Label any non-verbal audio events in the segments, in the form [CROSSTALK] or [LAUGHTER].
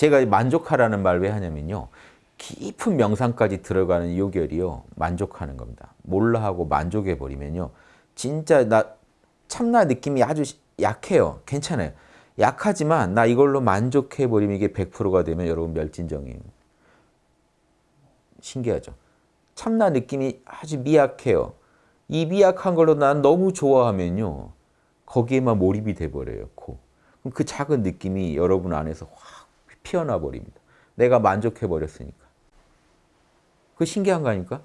제가 만족하라는 말 왜 하냐면요. 깊은 명상까지 들어가는 요결이요. 만족하는 겁니다. 몰라 하고 만족해 버리면요. 진짜 나 참나 느낌이 아주 약해요. 괜찮아요. 약하지만 나 이걸로 만족해 버리면 이게 100%가 되면 여러분 멸진정이에요. 신기하죠. 참나 느낌이 아주 미약해요. 이 미약한 걸로 난 너무 좋아하면요. 거기에만 몰입이 돼버려요. 코. 그럼 그 작은 느낌이 여러분 안에서 확 피어나 버립니다. 내가 만족해 버렸으니까. 그 신기한 거 아닙니까?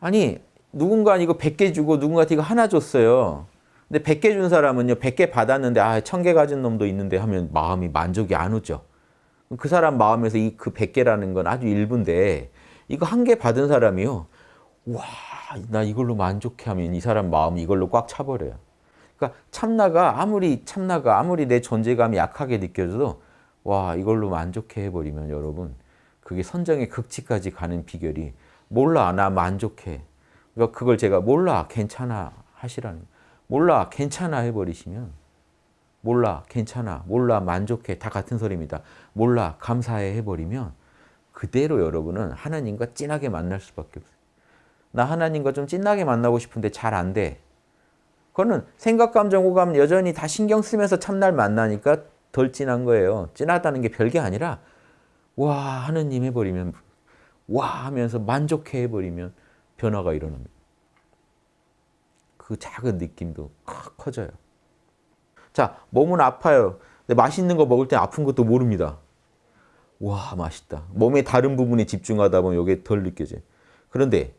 아니 누군가 이거 100개 주고 누군가한테 이거 하나 줬어요. 근데 100개 준 사람은요. 100개 받았는데 아, 1000개 가진 놈도 있는데 하면 마음이 만족이 안 오죠. 그 사람 마음에서 이 그 100개라는 건 아주 일부인데 이거 한 개 받은 사람이요. 와, 나 이걸로 만족해 하면 이 사람 마음이 이걸로 꽉 차버려요. 그러니까 참나가 아무리 참나가 아무리 내 존재감이 약하게 느껴져도 와, 이걸로 만족해 해버리면 여러분 그게 선정의 극치까지 가는 비결이 몰라, 나 만족해. 그러니까 그걸 제가 몰라, 괜찮아 하시라는. 몰라, 괜찮아 해버리시면 몰라, 괜찮아, 몰라, 만족해 다 같은 소리입니다. 몰라, 감사해 해버리면 그대로 여러분은 하나님과 진하게 만날 수밖에 없어요. 나 하나님과 좀 진하게 만나고 싶은데 잘 안 돼. 그거는 생각, 감정, 오감 여전히 다 신경 쓰면서 참날 만나니까 덜 진한 거예요. 진하다는 게 별게 아니라 와 하느님 해버리면 와 하면서 만족해 해버리면 변화가 일어납니다. 그 작은 느낌도 확 커져요. 자 몸은 아파요. 근데 맛있는 거 먹을 때 아픈 것도 모릅니다. 와 맛있다. 몸의 다른 부분에 집중하다 보면 이게 덜 느껴져요. 그런데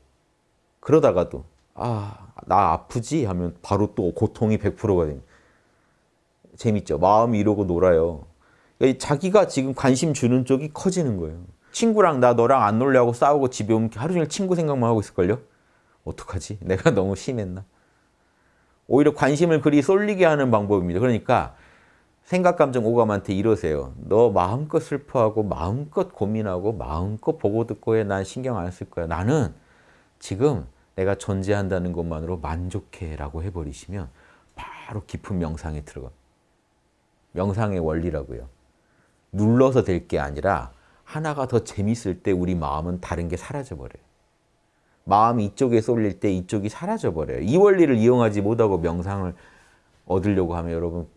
그러다가도 아 나 아프지 하면 바로 또 고통이 100%가 됩니다. 재밌죠. 마음이 이러고 놀아요. 자기가 지금 관심 주는 쪽이 커지는 거예요. 친구랑 나 너랑 안 놀려고 싸우고 집에 오면 하루 종일 친구 생각만 하고 있을걸요? 어떡하지? [LAUGHS] 내가 너무 심했나? 오히려 관심을 그리 쏠리게 하는 방법입니다. 그러니까 생각, 감정, 오감한테 이러세요. 너 마음껏 슬퍼하고 마음껏 고민하고 마음껏 보고 듣고 해. 난 신경 안 쓸 거야. 나는 지금 내가 존재한다는 것만으로 만족해 라고 해버리시면 바로 깊은 명상에 들어가. 명상의 원리라고요. 눌러서 될 게 아니라 하나가 더 재밌을 때 우리 마음은 다른 게 사라져버려요. 마음이 이쪽에 쏠릴 때 이쪽이 사라져버려요. 이 원리를 이용하지 못하고 명상을 얻으려고 하면 여러분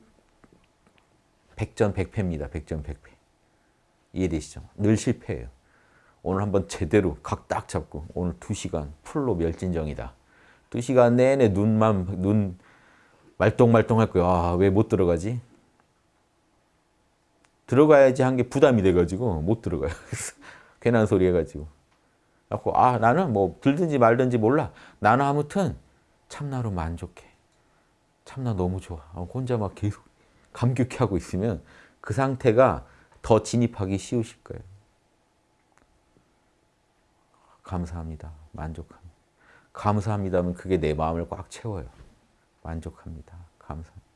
백전백패입니다. 백전백패. 이해되시죠? 늘 실패해요. 오늘 한번 제대로 각 딱 잡고 오늘 두시간 풀로 멸진정이다. 두시간 내내 눈만 눈 말똥말똥 할 거야. 아, 왜 못 들어가지? 들어가야지 한 게 부담이 돼가지고 못 들어가요. [LAUGHS] 괜한 소리 해가지고. 아 나는 뭐 들든지 말든지 몰라. 나는 아무튼 참나로 만족해. 참나 너무 좋아. 혼자 막 계속 [LAUGHS] 감격해 하고 있으면 그 상태가 더 진입하기 쉬우실 거예요. 감사합니다. 만족합니다. 감사합니다면 그게 내 마음을 꽉 채워요. 만족합니다. 감사합니다.